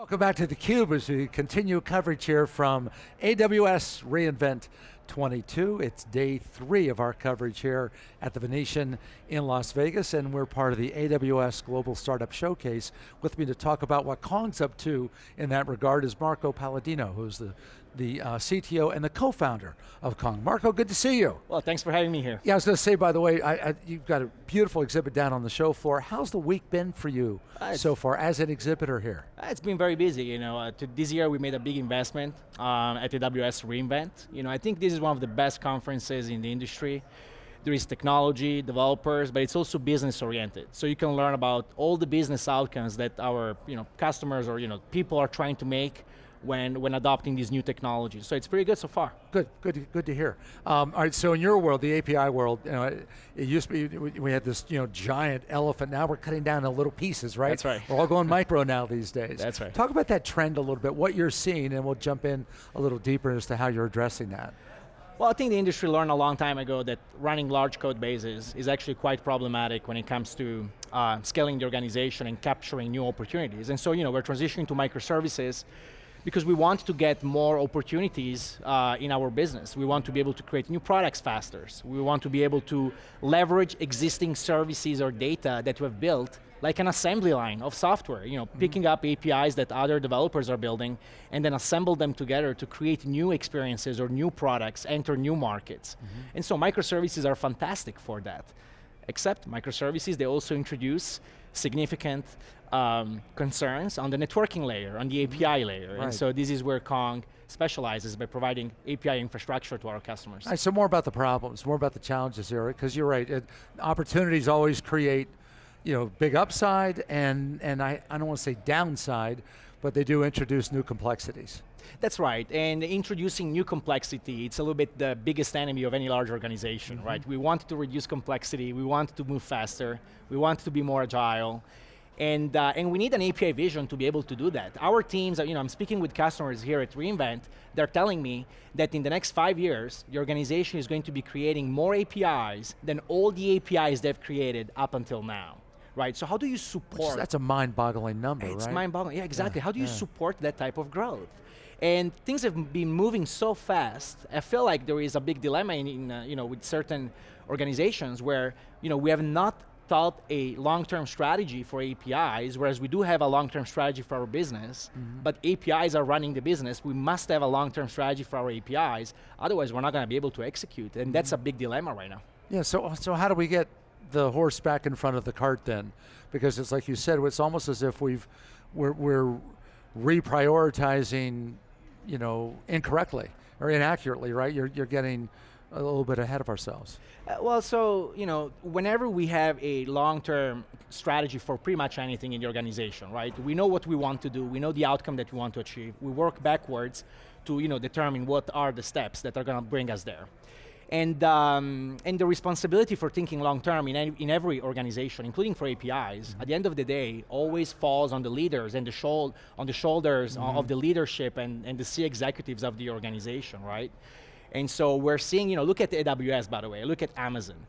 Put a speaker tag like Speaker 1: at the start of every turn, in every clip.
Speaker 1: Welcome back to theCUBE as we continue coverage here from AWS reInvent 22. It's day three of our coverage here at the Venetian in Las Vegas, and we're part of the AWS Global Startup Showcase. With me to talk about what Kong's up to in that regard is Marco Palladino, who's the, the uh, CTO and the co-founder of Kong. Marco, good to see you.
Speaker 2: Well, thanks for having me here.
Speaker 1: Yeah, I was going to say, by the way, I, I, you've got a beautiful exhibit down on the show floor. How's the week been for you uh, so far as an exhibitor here?
Speaker 2: Uh, it's been very busy. You know, uh, this year we made a big investment um, at AWS reInvent. You know, I think this is one of the best conferences in the industry. There is technology, developers, but it's also business oriented. So you can learn about all the business outcomes that our you know, customers or you know, people are trying to make when, when adopting these new technologies. So it's pretty good so far.
Speaker 1: Good, good, good to hear. Um, all right, so in your world, the API world, you know, it, it, used to be, we had this you know, giant elephant, now we're cutting down into little pieces, right?
Speaker 2: That's right.
Speaker 1: We're all going micro now these days.
Speaker 2: That's right.
Speaker 1: Talk about that trend a little bit, what you're seeing, and we'll jump in a little deeper as to how you're addressing that.
Speaker 2: Well, I think the industry learned a long time ago that running large code bases is actually quite problematic when it comes to uh, scaling the organization and capturing new opportunities. And so, you know, we're transitioning to microservices because we want to get more opportunities uh, in our business. We want to be able to create new products faster. We want to be able to leverage existing services or data that we've built like an assembly line of software, you know, mm -hmm. picking up APIs that other developers are building and then assemble them together to create new experiences or new products, enter new markets. Mm -hmm. And so microservices are fantastic for that. Except microservices, they also introduce significant um, concerns on the networking layer, on the API mm-hmm. layer. Right. And so this is where Kong specializes by providing API infrastructure to our customers.
Speaker 1: Right, so more about the problems, more about the challenges here, because you're right, it, opportunities always create you know, big upside and, and I, I don't want to say downside, but they do introduce new complexities.
Speaker 2: That's right, and introducing new complexity, it's a little bit the biggest enemy of any large organization, mm -hmm. right? We want to reduce complexity, we want to move faster, we want to be more agile, and, uh, and we need an API vision to be able to do that. Our teams, you know, I'm speaking with customers here at reInvent, they're telling me that in the next five years, the organization is going to be creating more APIs than all the APIs they've created up until now right? So how do you support?
Speaker 1: that's a mind-boggling number,
Speaker 2: it's
Speaker 1: right?
Speaker 2: mind-boggling, yeah, exactly. Yeah, how do you yeah. support that type of growth? And things have been moving so fast, I feel like there is a big dilemma in, in uh, you know, with certain organizations where you know, we have not thought a long-term strategy for APIs, whereas we do have a long-term strategy for our business, mm -hmm. but APIs are running the business, we must have a long-term strategy for our APIs, otherwise we're not going to be able to execute, and mm -hmm. that's a big dilemma right now.
Speaker 1: Yeah, so, so how do we get the horse back in front of the cart then, because it's like you said, it's almost as if we've we're, we're reprioritizing, you know, incorrectly or inaccurately, right? You're you're getting a little bit ahead of ourselves.
Speaker 2: Uh, well, so, you know, whenever we have a long-term strategy for pretty much anything in the organization, right? We know what we want to do, we know the outcome that we want to achieve, we work backwards to, you know, determine what are the steps that are going to bring us there. And, um, and the responsibility for thinking long term in, any, in every organization, including for APIs, mm -hmm. at the end of the day, always falls on the leaders and the shoul on the shoulders mm -hmm. of the leadership and, and the C executives of the organization, right? And so we're seeing, you know, look at AWS, by the way, look at Amazon.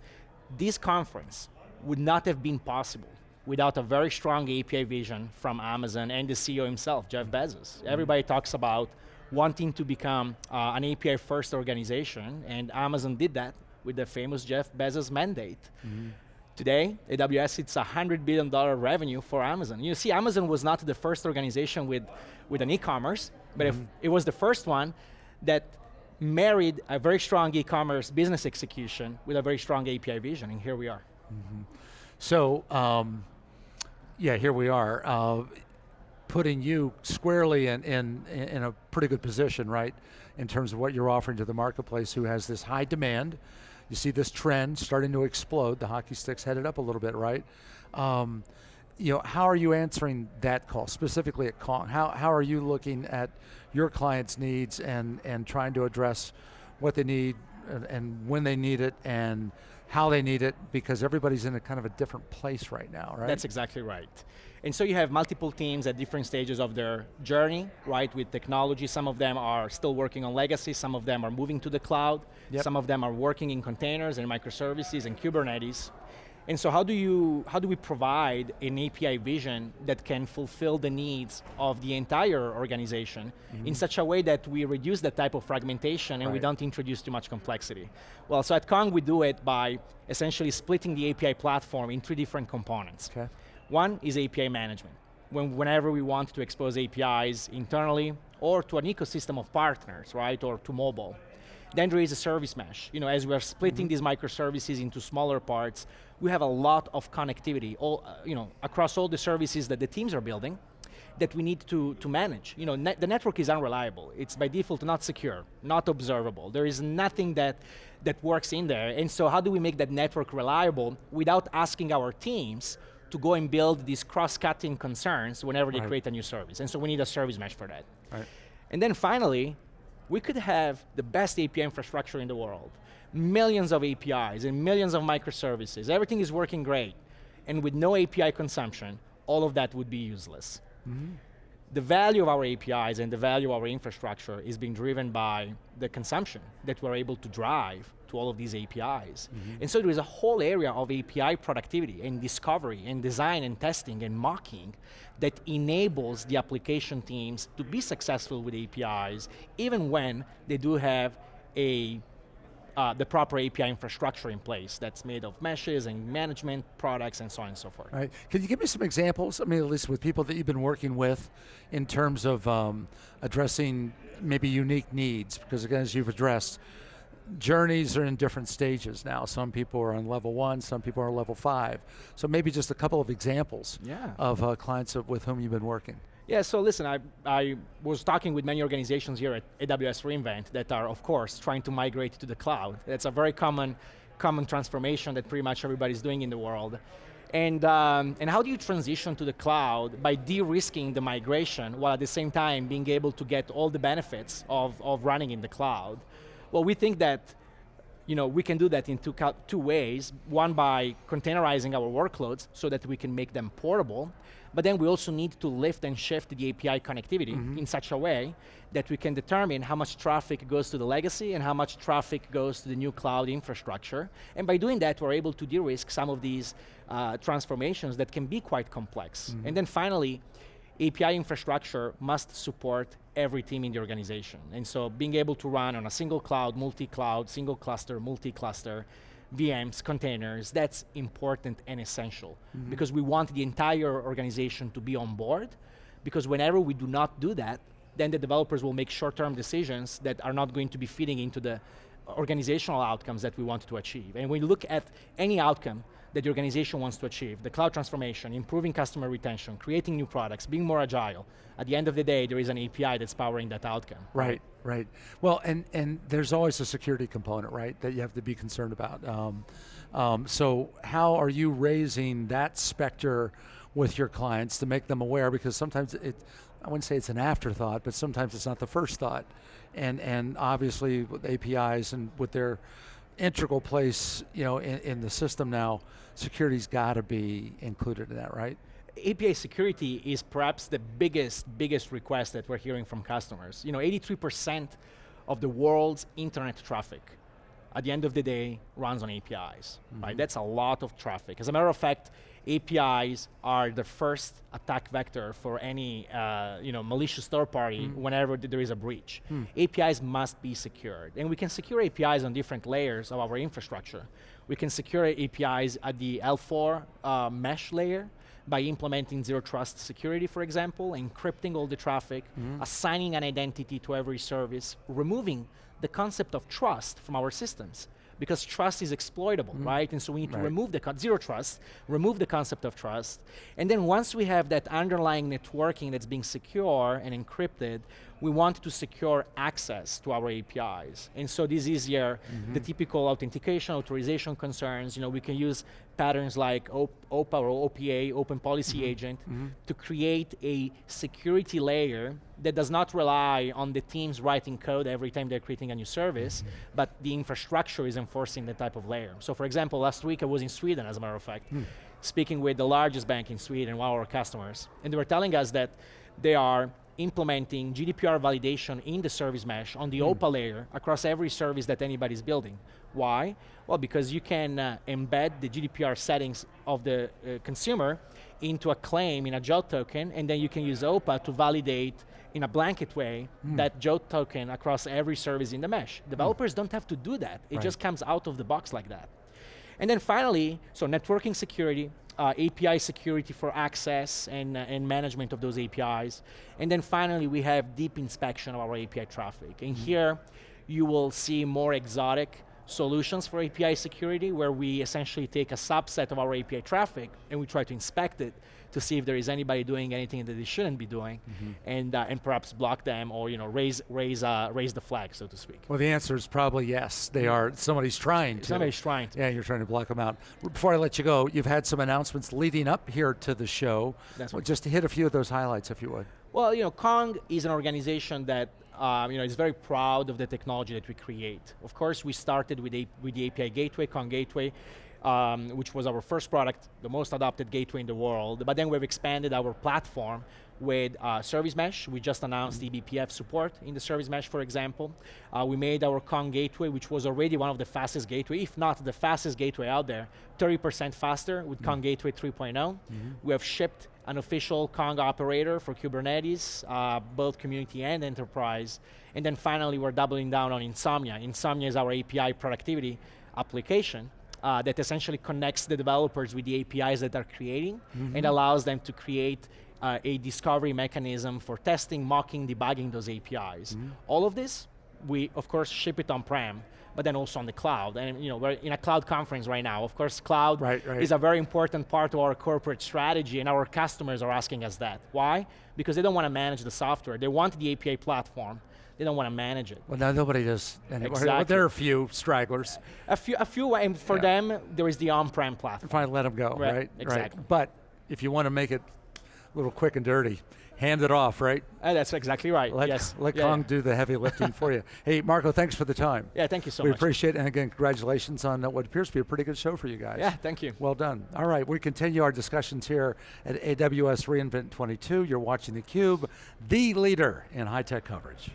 Speaker 2: This conference would not have been possible without a very strong API vision from Amazon and the CEO himself, Jeff Bezos. Mm -hmm. Everybody talks about wanting to become uh, an API first organization, and Amazon did that with the famous Jeff Bezos mandate. Mm -hmm. Today, AWS it's a $100 billion revenue for Amazon. You see, Amazon was not the first organization with, with an e-commerce, but mm -hmm. it was the first one that married a very strong e-commerce business execution with a very strong API vision, and here we are. Mm -hmm.
Speaker 1: So, um, yeah, here we are. Uh, putting you squarely in, in, in a pretty good position, right? In terms of what you're offering to the marketplace who has this high demand. You see this trend starting to explode. The hockey stick's headed up a little bit, right? Um, you know, how are you answering that call, specifically at Kong? How, how are you looking at your clients' needs and, and trying to address what they need and, and when they need it and how they need it because everybody's in a kind of a different place right now, right?
Speaker 2: That's exactly right. And so you have multiple teams at different stages of their journey, right, with technology. Some of them are still working on legacy, some of them are moving to the cloud, yep. some of them are working in containers and microservices and Kubernetes. And so how do you how do we provide an API vision that can fulfill the needs of the entire organization mm -hmm. in such a way that we reduce that type of fragmentation and right. we don't introduce too much complexity? Well, so at Kong we do it by essentially splitting the API platform in three different components. Okay. One is API management. When, whenever we want to expose APIs internally or to an ecosystem of partners, right, or to mobile. Then there is a service mesh. You know, as we are splitting mm -hmm. these microservices into smaller parts, we have a lot of connectivity all, uh, you know, across all the services that the teams are building that we need to, to manage. You know, the network is unreliable. It's by default not secure, not observable. There is nothing that, that works in there. And so how do we make that network reliable without asking our teams to go and build these cross-cutting concerns whenever right. they create a new service. And so we need a service mesh for that. Right. And then finally, we could have the best API infrastructure in the world, millions of APIs and millions of microservices, everything is working great, and with no API consumption, all of that would be useless. Mm -hmm. The value of our APIs and the value of our infrastructure is being driven by the consumption that we're able to drive to all of these APIs. Mm -hmm. And so there is a whole area of API productivity and discovery and design and testing and mocking that enables the application teams to be successful with APIs, even when they do have a uh, the proper API infrastructure in place that's made of meshes and management products and so on and so forth.
Speaker 1: Right. Can you give me some examples, I mean, at least with people that you've been working with in terms of um, addressing maybe unique needs? Because again, as you've addressed, journeys are in different stages now. Some people are on level one, some people are on level five. So maybe just a couple of examples yeah. of uh, clients of, with whom you've been working.
Speaker 2: Yeah, so listen, I, I was talking with many organizations here at AWS reInvent that are, of course, trying to migrate to the cloud. That's a very common, common transformation that pretty much everybody's doing in the world. And, um, and how do you transition to the cloud by de-risking the migration while at the same time being able to get all the benefits of, of running in the cloud? Well, we think that you know, we can do that in two, two ways. One by containerizing our workloads so that we can make them portable, but then we also need to lift and shift the API connectivity mm -hmm. in such a way that we can determine how much traffic goes to the legacy and how much traffic goes to the new cloud infrastructure. And by doing that, we're able to de-risk some of these uh, transformations that can be quite complex. Mm -hmm. And then finally, API infrastructure must support every team in the organization. And so being able to run on a single cloud, multi-cloud, single cluster, multi-cluster, VMs, containers, that's important and essential. Mm -hmm. Because we want the entire organization to be on board, because whenever we do not do that, then the developers will make short-term decisions that are not going to be feeding into the organizational outcomes that we want to achieve. And when you look at any outcome that the organization wants to achieve, the cloud transformation, improving customer retention, creating new products, being more agile, at the end of the day, there is an API that's powering that outcome.
Speaker 1: Right, right. Well, and, and there's always a security component, right, that you have to be concerned about. Um, um, so how are you raising that specter with your clients to make them aware? Because sometimes it, I wouldn't say it's an afterthought, but sometimes it's not the first thought. And, and obviously with APIs and with their integral place you know, in, in the system now, security's got to be included in that, right?
Speaker 2: API security is perhaps the biggest, biggest request that we're hearing from customers. You know, 83% of the world's internet traffic at the end of the day runs on APIs, mm -hmm. right? Mm-hmm. That's a lot of traffic. As a matter of fact, APIs are the first attack vector for any uh, you know, malicious third party mm. whenever there is a breach. Mm. APIs must be secured. And we can secure APIs on different layers of our infrastructure. We can secure APIs at the L4 uh, mesh layer by implementing zero trust security, for example, encrypting all the traffic, mm. assigning an identity to every service, removing the concept of trust from our systems because trust is exploitable, mm. right? And so we need to remove the zero trust, remove the concept of trust, and then once we have that underlying networking that's being secure and encrypted, we want to secure access to our APIs. And so this is your, mm -hmm. the typical authentication, authorization concerns. You know, we can use patterns like OPA or OPA, Open Policy mm -hmm. Agent, mm -hmm. to create a security layer that does not rely on the teams writing code every time they're creating a new service, mm-hmm. but the infrastructure is enforcing the type of layer. So for example, last week I was in Sweden, as a matter of fact, hmm. speaking with the largest bank in Sweden, one of our customers, and they were telling us that they are implementing GDPR validation in the service mesh on the OPA layer across every service that anybody's building. Why? Well, because you can uh, embed the GDPR settings of the uh, consumer into a claim in a JOT token, and then you can use OPA to validate in a blanket way that JOT token across every service in the mesh. Developers don't have to do that. It
Speaker 1: Right.
Speaker 2: just comes out of the box like that. And then finally, so networking security, uh, API security for access and, uh, and management of those APIs. And then finally, we have deep inspection of our API traffic. And here, you will see more exotic solutions for API security where we essentially take a subset of our API traffic and we try to inspect it to see if there is anybody doing anything that they shouldn't be doing and, uh, and perhaps block them or you know, raise, raise, uh, raise the flag, so to speak.
Speaker 1: Well, the answer is probably yes. They are. Somebody's trying to.
Speaker 2: Somebody's trying to.
Speaker 1: Yeah, you're trying to block them out. Before I let you go, you've had some announcements leading up here to the show.
Speaker 2: That's
Speaker 1: Well, just to hit a few of those highlights, if you would.
Speaker 2: Well, you know, Kong is an organization that um, you know is very proud of the technology that we create. Of course, we started with, a, with the API Gateway, Kong Gateway, um, which was our first product, the most adopted gateway in the world. But then we've expanded our platform with uh, Service Mesh. We just announced eBPF support in the Service Mesh, for example. Uh, we made our Kong Gateway, which was already one of the fastest gateway, if not the fastest gateway out there, 30% faster with Kong Gateway 3.0. We have shipped an official Kong operator for Kubernetes, uh, both community and enterprise. And then finally, we're doubling down on Insomnia. Insomnia is our API productivity application uh, that essentially connects the developers with the APIs that they're creating and allows them to create uh, a discovery mechanism for testing, mocking, debugging those APIs. All of this, we of course ship it on-prem, but then also on the cloud. And you know, we're in a cloud conference right now. Of course, cloud
Speaker 1: Right, right.
Speaker 2: is a very important part of our corporate strategy, and our customers are asking us that. Why? Because they don't want to manage the software. They want the API platform. They don't want to manage it.
Speaker 1: Well, now nobody does anymore. But
Speaker 2: Exactly.
Speaker 1: there are a few stragglers.
Speaker 2: A few, a few, and for
Speaker 1: Yeah.
Speaker 2: them, there is the on-prem platform.
Speaker 1: Fine, let them go,
Speaker 2: Right,
Speaker 1: right?
Speaker 2: exactly.
Speaker 1: Right. But if you want to make it a little quick and dirty, hand it off, right?
Speaker 2: Uh, that's exactly right.
Speaker 1: Let,
Speaker 2: yes.
Speaker 1: let
Speaker 2: yeah,
Speaker 1: Kong do the heavy lifting for you. Hey, Marco, thanks for the time.
Speaker 2: Yeah, thank you so
Speaker 1: we
Speaker 2: much.
Speaker 1: We appreciate it, and again, congratulations on uh, what appears to be a pretty good show for you guys.
Speaker 2: Yeah, thank you.
Speaker 1: Well done. All right, we continue our discussions here at AWS reInvent 22. You're watching theCUBE, the leader in high-tech coverage.